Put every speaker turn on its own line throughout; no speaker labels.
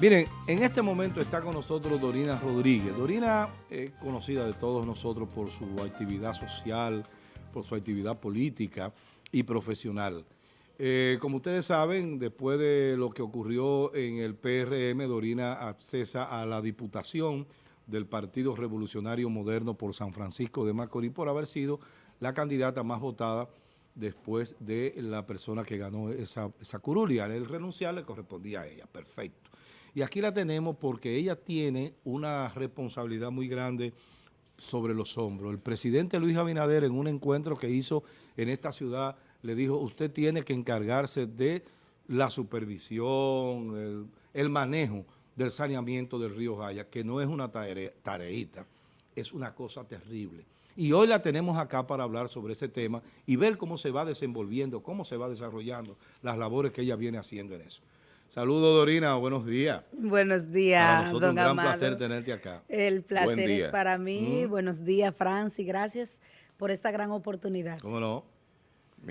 Miren, en este momento está con nosotros Dorina Rodríguez. Dorina es conocida de todos nosotros por su actividad social, por su actividad política y profesional. Eh, como ustedes saben, después de lo que ocurrió en el PRM, Dorina accesa a la diputación del Partido Revolucionario Moderno por San Francisco de Macorís por haber sido la candidata más votada después de la persona que ganó esa, esa curulia. El renunciar le correspondía a ella, perfecto. Y aquí la tenemos porque ella tiene una responsabilidad muy grande sobre los hombros. El presidente Luis Abinader en un encuentro que hizo en esta ciudad le dijo, usted tiene que encargarse de la supervisión, el, manejo del saneamiento del río Jaya, que no es una tare, tareita, es una cosa terrible. Y hoy la tenemos acá para hablar sobre ese tema y ver cómo se va desenvolviendo, cómo se va desarrollando las labores que ella viene haciendo en eso. Saludos, Dorina. Buenos días.
Buenos días, para
nosotros don un gran placer tenerte acá.
El placer es para mí. Mm. Buenos días, Francis. Gracias por esta gran oportunidad.
¿Cómo no?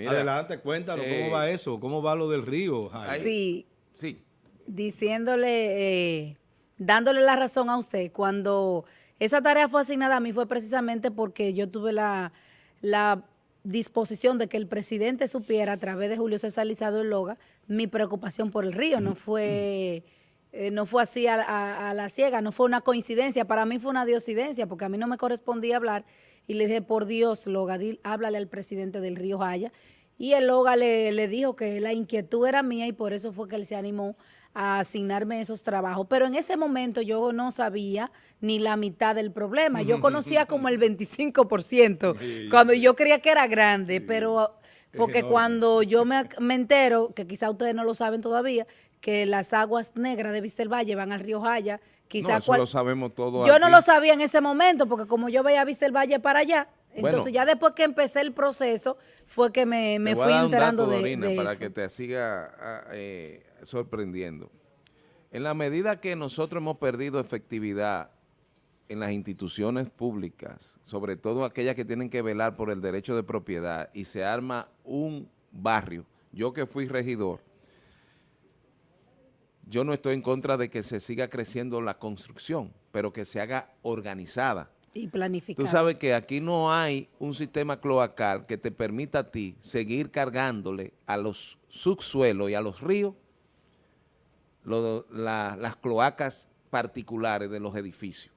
Adelante, cuéntanos, ¿cómo eh, va eso? ¿Cómo va lo del río?
Sí. Sí. Diciéndole, eh, dándole la razón a usted, cuando esa tarea fue asignada a mí fue precisamente porque yo tuve la, la disposición de que el presidente supiera a través de Julio César Lizado Loga mi preocupación por el río. No fue, eh, no fue así a, la ciega, no fue una coincidencia. Para mí fue una diosidencia porque a mí no me correspondía hablar. Y le dije, por Dios, Loga, háblale al presidente del río Jaya. Y el Loga le, le dijo que la inquietud era mía y por eso fue que él se animó a asignarme esos trabajos. Pero en ese momento yo no sabía ni la mitad del problema. Yo conocía como el 25%, cuando yo creía que era grande, pero porque cuando yo me, entero, que quizá ustedes no lo saben todavía, que las aguas negras de Vistel Valle van al río Jaya, quizá...
eso lo sabemos todo
Yo no lo sabía en ese momento, porque como yo veía Vistel Valle para allá, entonces ya después que empecé el proceso, fue que me, fui enterando de, de,
para que te siga ah, eh, sorprendiendo. En la medida que nosotros hemos perdido efectividad en las instituciones públicas, sobre todo aquellas que tienen que velar por el derecho de propiedad, y se arma un barrio, yo que fui regidor, yo no estoy en contra de que se siga creciendo la construcción, pero que se haga organizada.
Y planificada.
Tú sabes que aquí no hay un sistema cloacal que te permita a ti seguir cargándole a los subsuelos y a los ríos las cloacas particulares de los edificios.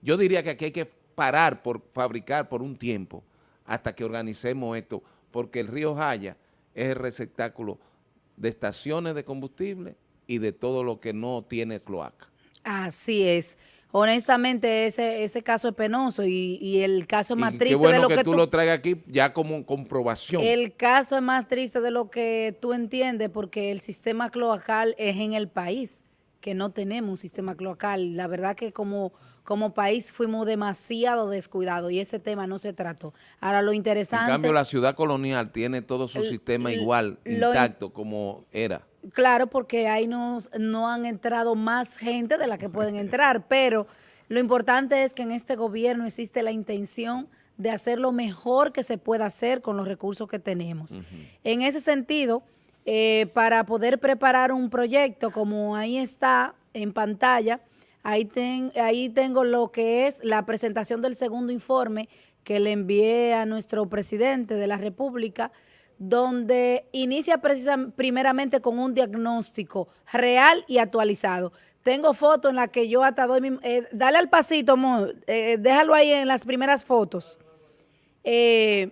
Yo diría que aquí hay que parar por fabricar por un tiempo hasta que organicemos esto, porque el río Jaya es el receptáculo de estaciones de combustible y de todo lo que no tiene cloaca.
Así es. Honestamente, ese, ese caso es penoso y, el caso es más triste de lo que,
que tú, lo traigas aquí ya como comprobación.
El caso es más triste de lo que tú entiendes porque el sistema cloacal es en el país, que no tenemos un sistema cloacal. La verdad que como, como país fuimos demasiado descuidados y ese tema no se trató. Ahora lo interesante... En
cambio, la ciudad colonial tiene todo su sistema igual, intacto como era.
Claro, porque ahí no, no han entrado más gente de la que pueden entrar, pero lo importante es que en este gobierno existe la intención de hacer lo mejor que se pueda hacer con los recursos que tenemos. En ese sentido, eh, para poder preparar un proyecto como ahí está en pantalla, ahí, ahí tengo lo que es la presentación del segundo informe que le envié a nuestro presidente de la República, donde inicia primeramente con un diagnóstico real y actualizado. Tengo fotos en las que yo hasta doy, eh, dale al pasito, eh, déjalo ahí en las primeras fotos. Eh,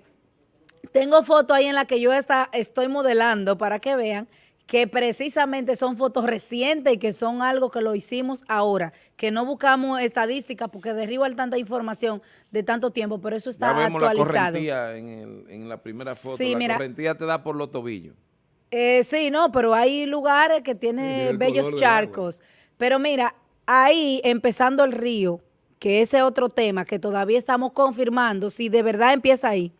tengo fotos ahí en las que yo está, estoy modelando para que vean que precisamente son fotos recientes y que son algo que lo hicimos ahora, que no buscamos estadísticas porque derriba tanta información de tanto tiempo, pero eso está
ya vemos
actualizado.
la correntía en, la primera foto, sí, la correntía te da por los tobillos.
Eh, sí, no, pero hay lugares que tienen bellos charcos. Pero mira, ahí empezando el río, que ese otro tema que todavía estamos confirmando si de verdad empieza ahí,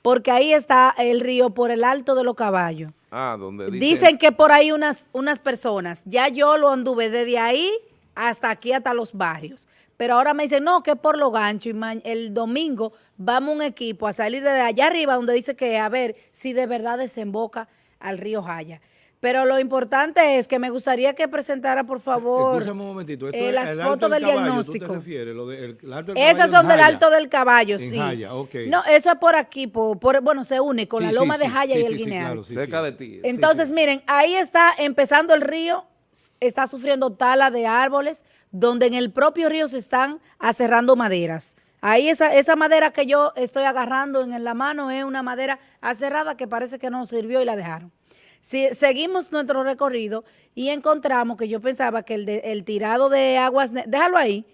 porque ahí está el río por el alto de los caballos.
Ah, donde
Dicen que por ahí unas, unas personas, ya yo lo anduve desde ahí hasta aquí, hasta los barrios. Pero ahora me dicen, no, que por lo gancho. Y el domingo vamos un equipo a salir de allá arriba donde dice que a ver si de verdad desemboca al río Jaya. Pero lo importante es que me gustaría que presentara, por favor,
Escúchame un momentito. Esto
eh,
es
las fotos del
Caballo, ¿tú
diagnóstico.
te refieres? Lo de- el- el Alto del
Esas son del. Alto del Caballo,
En
sí. No, eso es por aquí, por, por- bueno, se une con
Sí,
la
sí,
loma de Jaya
sí,
y el Guineal.
claro, sí,
cerca
sí.
de ti.
Entonces,
sí.
miren, ahí está empezando el río, está sufriendo tala de árboles, donde en el propio río se están aserrando maderas. Ahí esa, esa madera que yo estoy agarrando en la mano es una madera aserrada que parece que no sirvió y la dejaron. Si seguimos nuestro recorrido y encontramos que yo pensaba que el, de- el tirado de aguas, déjalo ahí,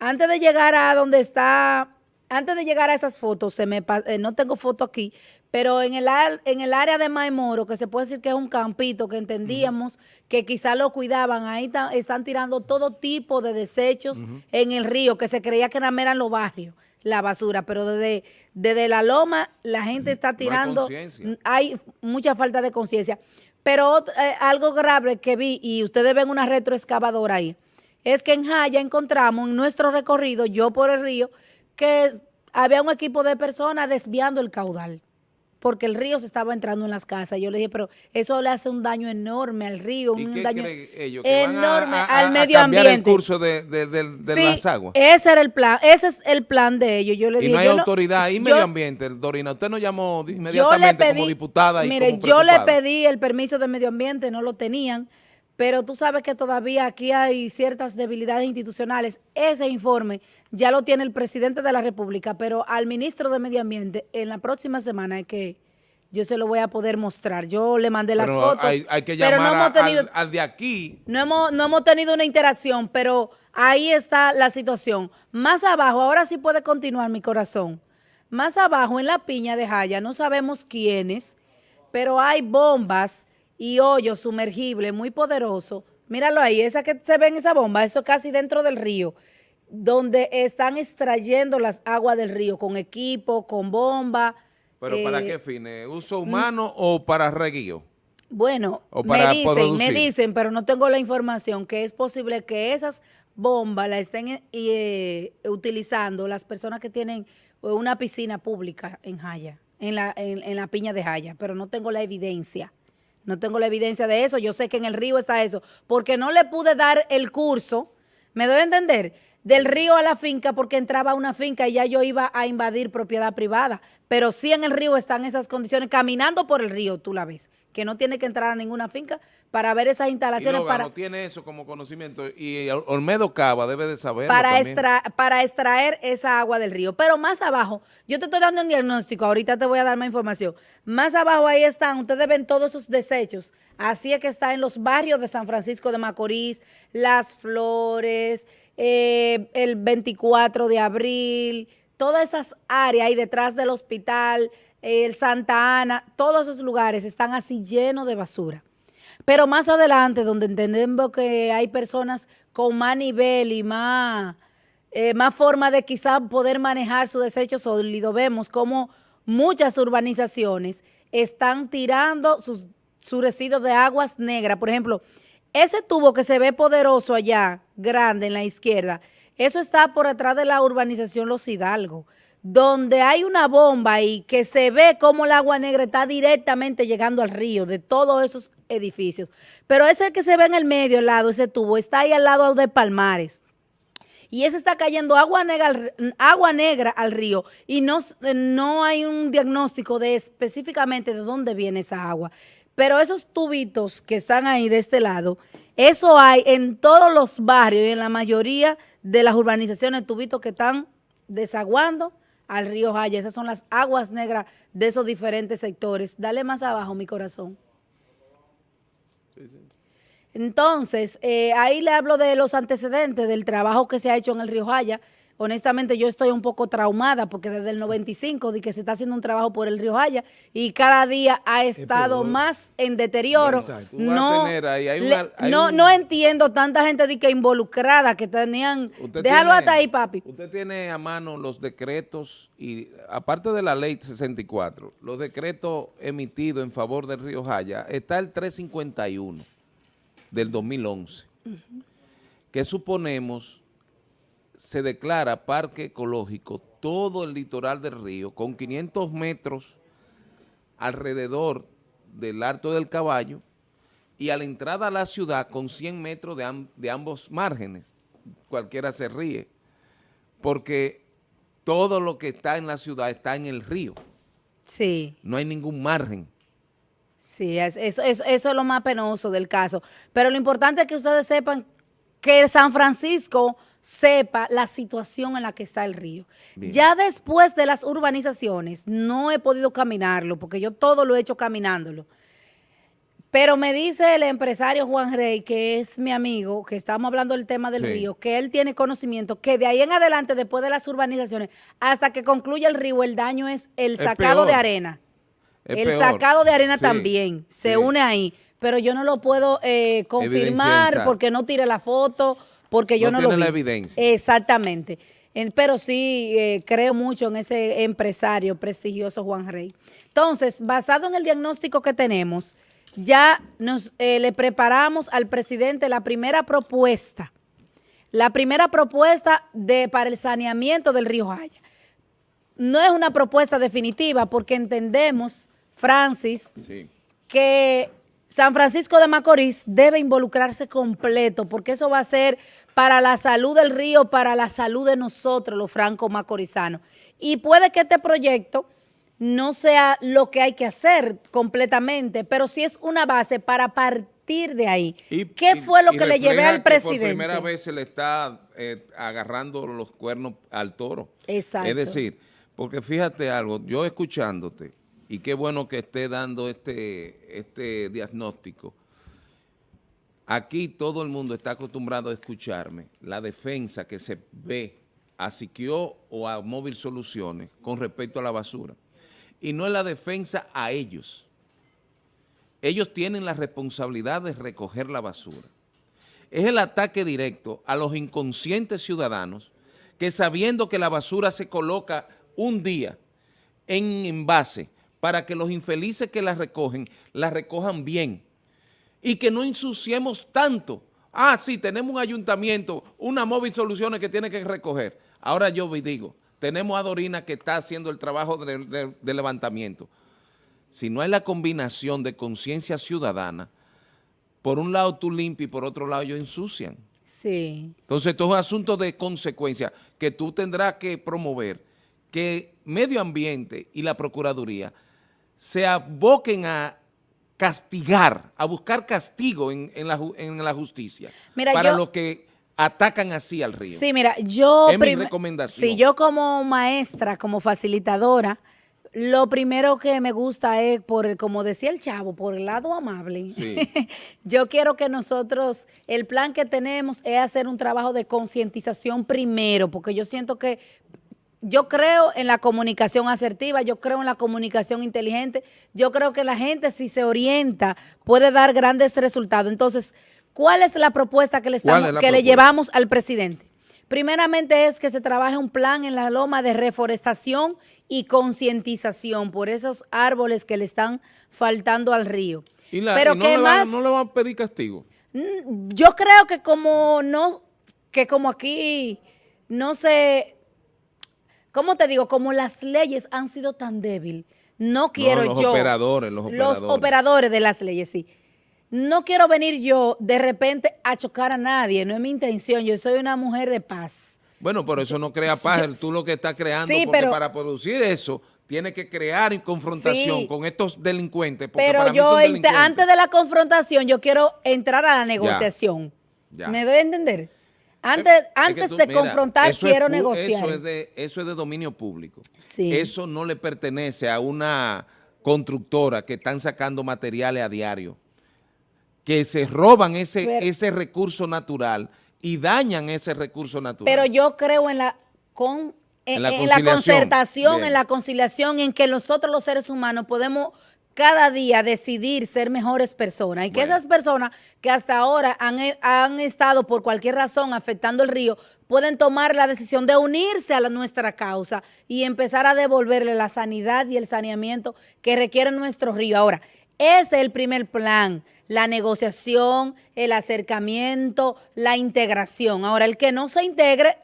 antes de llegar a donde está, antes de llegar a esas fotos, se me eh, no tengo foto aquí, pero en el, en el área de Maimoro, que se puede decir que es un campito, que entendíamos que quizá lo cuidaban, ahí están tirando todo tipo de desechos en el río, que se creía que nada eran los barrios, la basura, pero desde, desde la loma la gente está
No hay
tirando hay mucha falta de conciencia. Pero eh, algo grave que vi, y ustedes ven una retroexcavadora ahí, es que en Jaya encontramos en nuestro recorrido, yo por el río, que había un equipo de personas desviando el caudal, porque el río se estaba entrando en las casas. Yo le dije, pero eso le hace un daño enorme al río,
¿Y
un daño
a-
enorme
a, a-
al
a
medio
cambiar
ambiente.
el curso de, de- de- de
Sí,
las aguas?
ese era el plan, ese es el plan de ellos. Yo le
Y
dije,
no hay
yo
autoridad y
yo-
medio ambiente, Dorina. Usted nos llamó
yo le
inmediatamente
pedí,
como diputada y
mire,
como
yo le pedí el permiso de medio ambiente, no lo tenían, pero tú sabes que todavía aquí hay ciertas debilidades institucionales. Ese informe ya lo tiene el presidente de la República, pero al ministro de Medio Ambiente en la próxima semana es que yo se lo voy a poder mostrar. Yo le mandé las
Pero
fotos,
hay, hay que
pero
llamar
no hemos
a-
tenido
al, al de aquí.
no hemos, no hemos tenido una interacción, pero ahí está la situación. Más abajo, ahora sí puede continuar mi corazón. Más abajo, en la piña de Jaya, no sabemos quiénes, pero hay bombas y hoyos sumergibles muy poderosos. Míralo ahí, esa que se ve en esa bomba, eso es casi dentro del río, donde están extrayendo las aguas del río con equipo, con bomba.
¿Pero para
eh,
qué fines? ¿Uso humano o para reguío?
Bueno,
O
me dicen, me dicen, pero no tengo la información, que es posible que esas bombas las estén eh, eh, utilizando las personas que tienen una piscina pública en Jaya, en la, en, en la piña de Jaya, pero no tengo la evidencia. No tengo la evidencia de eso. Yo sé que en el río está eso, porque no le pude dar el curso, ¿me doy a entender? Del río a la finca, porque entraba a una finca y ya yo iba a invadir propiedad privada. Pero sí en el río están esas condiciones, caminando por el río, tú la ves, que no tiene que entrar a ninguna finca para ver esas
Y
instalaciones para,
no tiene eso como conocimiento. Y Olmedo Cava debe de
para, extra- para extraer esa agua del río. Pero más abajo, yo te estoy dando un diagnóstico, ahorita te voy a dar más información. Más abajo ahí están, ustedes ven todos esos desechos. Así es que está en los barrios de San Francisco de Macorís, Las Flores, eh, el 24 de abril, todas esas áreas ahí detrás del hospital, el Santa Ana, todos esos lugares están así llenos de basura. Pero más adelante, donde entendemos que hay personas con más nivel y más, eh, más forma de quizás poder manejar su desecho sólido, vemos como muchas urbanizaciones están tirando sus, sus residuos de aguas negras. Por ejemplo, ese tubo que se ve poderoso allá, grande en la izquierda, eso está por atrás de la urbanización Los Hidalgo, donde hay una bomba ahí que se ve como el agua negra está directamente llegando al río de todos esos edificios. Pero ese que se ve en el medio, al lado, ese tubo, está ahí al lado de Palmares. Y ese está cayendo agua negra, agua negra al río y no, no hay un diagnóstico de específicamente de dónde viene esa agua. Pero esos tubitos que están ahí de este lado, eso hay en todos los barrios y en la mayoría de las urbanizaciones, tubitos que están desaguando al río Jaya. Esas son las aguas negras de esos diferentes sectores. Dale más abajo, mi corazón. Entonces, eh, ahí le hablo de los antecedentes del trabajo que se ha hecho en el Río Jaya. Honestamente, yo estoy un poco traumada porque desde el 95 di que se está haciendo un trabajo por el Río Jaya y cada día ha estado más en deterioro.
Exacto.
No,
tener ahí- hay
le-
una- hay
no,
un-
no entiendo tanta gente di que involucrada que tenían.
Usted
Déjalo
tiene-
hasta ahí, papi.
Usted tiene a mano los decretos y aparte de la ley 64, los decretos emitidos en favor del Río Jaya, está el 351 del 2011, que suponemos se declara parque ecológico todo el litoral del río con 500 metros alrededor del Alto del Caballo y a la entrada a la ciudad con 100 metros de, de ambos márgenes. Cualquiera se ríe, porque todo lo que está en la ciudad está en el río.
Sí.
No hay ningún margen.
Sí, eso, eso, eso es lo más penoso del caso. Pero lo importante es que ustedes sepan que San Francisco sepa la situación en la que está el río. Ya después de las urbanizaciones, no he podido caminarlo, porque yo todo lo he hecho caminándolo. Pero me dice el empresario Juan Rey, que es mi amigo, que estamos hablando del tema del río, que él tiene conocimiento, que de ahí en adelante, después de las urbanizaciones, hasta que concluya el río, el daño es el sacado de arena. el sacado de arena también se une ahí. Pero yo no lo puedo eh, confirmar porque no tire la foto, porque yo no, no lo vi.
la evidencia.
Exactamente. pero sí eh, creo mucho en ese empresario prestigioso Juan Rey. Entonces, basado en el diagnóstico que tenemos, ya nos eh, le preparamos al presidente la primera propuesta, la primera propuesta de, para el saneamiento del río Jaya. No es una propuesta definitiva porque entendemos, Francis, que San Francisco de Macorís debe involucrarse completo porque eso va a ser para la salud del río, para la salud de nosotros, los franco-macorizanos. Y puede que este proyecto no sea lo que hay que hacer completamente, pero sí es una base para partir de ahí. ¿Qué fue lo que le llevé al presidente? por
primera vez se le está eh, agarrando los cuernos al toro.
Exacto.
Es decir, porque fíjate algo, yo escuchándote, y qué bueno que esté dando este, este diagnóstico, aquí todo el mundo está acostumbrado a escucharme, la defensa que se ve a Siquio o a Móvil Soluciones con respecto a la basura y no es la defensa a ellos. Ellos tienen la responsabilidad de recoger la basura. Es el ataque directo a los inconscientes ciudadanos que sabiendo que la basura se coloca un día en envase para que los infelices que la recogen, la recojan bien y que no ensuciemos tanto. Ah, sí, tenemos un ayuntamiento, una móvil soluciones que tiene que recoger. Ahora yo digo, tenemos a Dorina que está haciendo el trabajo de, levantamiento. Si no hay la combinación de conciencia ciudadana, por un lado tú limpias y por otro lado ellos ensucian.
Sí.
Entonces, esto es un asunto de consecuencia que tú tendrás que promover que medio ambiente y la Procuraduría se aboquen a castigar, a buscar castigo en, la, justicia para los que atacan así al río.
Sí, mira, yo...
Es mi recomendación.
Sí, yo como maestra, como facilitadora, lo primero que me gusta es, por como decía el chavo, por el lado amable. Sí. yo quiero que nosotros, el plan que tenemos es hacer un trabajo de concientización primero, porque yo siento que yo creo en la comunicación asertiva, yo creo en la comunicación inteligente, yo creo que la gente si se orienta puede dar grandes resultados. Entonces, ¿Cuál es la propuesta que le, estamos, que le llevamos al presidente? Primeramente es que se trabaje un plan en la loma de reforestación y concientización por esos árboles que le están faltando al río.
¿Y Pero no, le más, no le van a pedir castigo?
Mm, yo creo que como no, que como aquí no sé, ¿cómo te digo? Como las leyes han sido tan débiles, no quiero
los
yo.
Operadores, los operadores.
Los operadores de las leyes, sí no quiero venir yo de repente a chocar a nadie, no es mi intención, yo soy una mujer de paz.
Bueno, pero eso no crea paz, tú lo que estás creando, porque para producir eso tiene que crear confrontación con estos delincuentes.
Pero yo, antes de la confrontación, yo quiero entrar a la negociación. ¿Me doy a entender? Antes, antes de confrontar, quiero negociar.
Eso es, de, eso es de dominio público. Eso no le pertenece a una constructora que están sacando materiales a diario que se roban ese, ese recurso natural y dañan ese recurso natural.
Pero yo creo en la, con, en, la, concertación, en la conciliación, en que nosotros los seres humanos podemos cada día decidir ser mejores personas y que esas personas que hasta ahora han, han, estado por cualquier razón afectando el río pueden tomar la decisión de unirse a la, nuestra causa y empezar a devolverle la sanidad y el saneamiento que requiere nuestro río. Ahora, ese es el primer plan, la negociación, el acercamiento, la integración. Ahora, el que no se integre,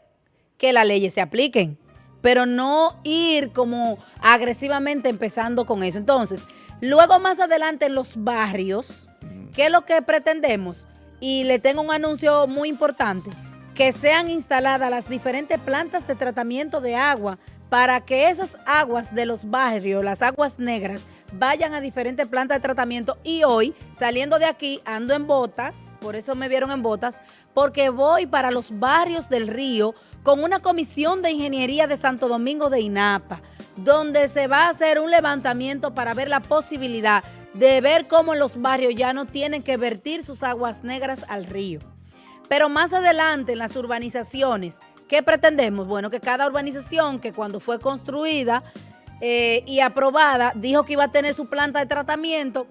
que las leyes se apliquen, pero no ir como agresivamente empezando con eso. Entonces, luego más adelante en los barrios, ¿Qué es lo que pretendemos? Y le tengo un anuncio muy importante, que sean instaladas las diferentes plantas de tratamiento de agua para que esas aguas de los barrios, las aguas negras, vayan a diferentes plantas de tratamiento y hoy, saliendo de aquí, ando en botas, por eso me vieron en botas, porque voy para los barrios del río con una comisión de ingeniería de Santo Domingo de INAPA, donde se va a hacer un levantamiento para ver la posibilidad de ver cómo los barrios ya no tienen que vertir sus aguas negras al río. Pero más adelante en las urbanizaciones, ¿qué pretendemos? Bueno, que cada urbanización que cuando fue construida eh, y aprobada, dijo que iba a tener su planta de tratamiento,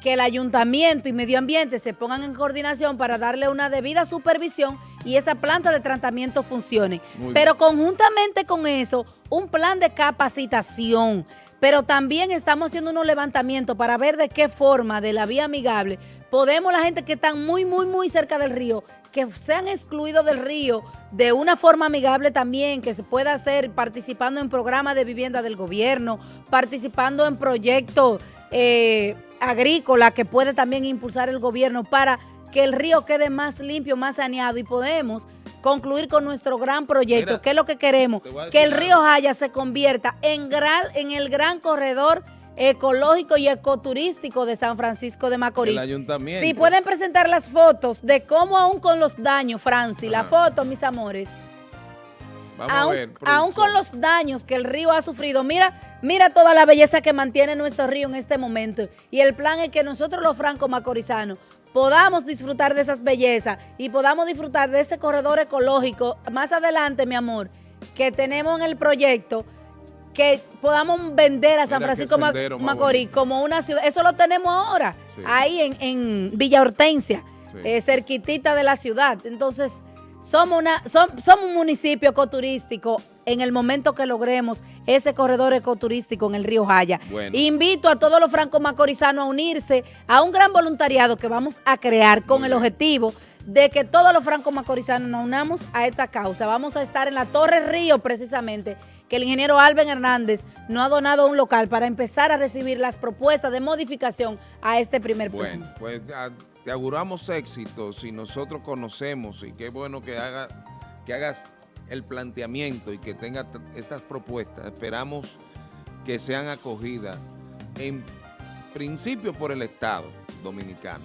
que el ayuntamiento y medio ambiente se pongan en coordinación para darle una debida supervisión y esa planta de tratamiento funcione.
Muy
Pero conjuntamente con eso, un plan de capacitación. Pero también estamos haciendo unos levantamientos para ver de qué forma, de la vía amigable, podemos la gente que está muy, muy, muy cerca del río, que sean excluidos del río de una forma amigable también, que se pueda hacer participando en programas de vivienda del gobierno, participando en proyectos eh, agrícolas que puede también impulsar el gobierno para que el río quede más limpio, más saneado y podemos concluir con nuestro gran proyecto,
Mira,
que es lo que queremos, que el río Jaya se convierta en, gran, en el gran corredor ecológico y ecoturístico de San Francisco de Macorís.
El ayuntamiento.
Si pueden presentar las fotos de cómo aún con los daños, Franci, la foto, mis amores,
Vamos a
aún,
ver.
aún con los daños que el río ha sufrido, mira, mira toda la belleza que mantiene nuestro río en este momento. Y el plan es que nosotros los francos macorizanos podamos disfrutar de esas bellezas y podamos disfrutar de ese corredor ecológico más adelante, mi amor, que tenemos en el proyecto, que podamos vender a San
Mira
Francisco
sendero
Macorís como una ciudad. Eso lo tenemos ahora,
Sí.
ahí en, en Villa Hortensia,
Sí.
eh, cerquitita de la ciudad. Entonces, somos, una, som- somos un municipio ecoturístico en el momento que logremos ese corredor ecoturístico en el río Jaya.
Bueno.
Invito a todos los francos macorizanos a unirse a un gran voluntariado que vamos a crear con
Muy
el
bien.
objetivo de que todos los francos macorizanos nos unamos a esta causa. Vamos a estar en la Torre Río precisamente, que el ingeniero Alben Hernández nos ha donado un local para empezar a recibir las propuestas de modificación a este primer plan.
Bueno, pues te auguramos éxito si nosotros conocemos y qué bueno que, haga, que hagas el planteamiento y que tengas estas propuestas. Esperamos que sean acogidas en principio por el Estado dominicano,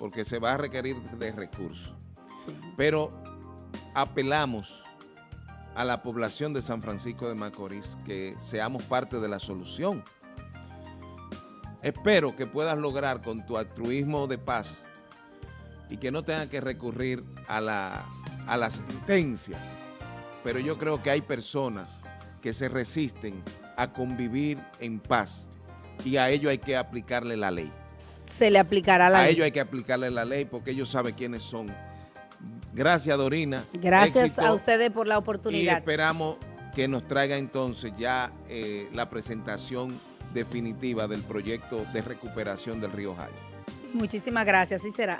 porque se va a requerir de recursos.
Sí.
Pero apelamos a la población de San Francisco de Macorís que seamos parte de la solución. Espero que puedas lograr con tu altruismo de paz y que no tengas que recurrir a la, a la sentencia. Pero yo creo que hay personas que se resisten a convivir en paz y a ello hay que aplicarle la ley.
Se le aplicará la
A
ley.
ellos hay que aplicarle la ley porque ellos saben quiénes son. Gracias, Dorina.
Gracias
Éxito.
a ustedes por la
Y
oportunidad.
esperamos que nos traiga entonces ya eh, la presentación definitiva del proyecto de recuperación del río Jaya.
Muchísimas gracias, así será.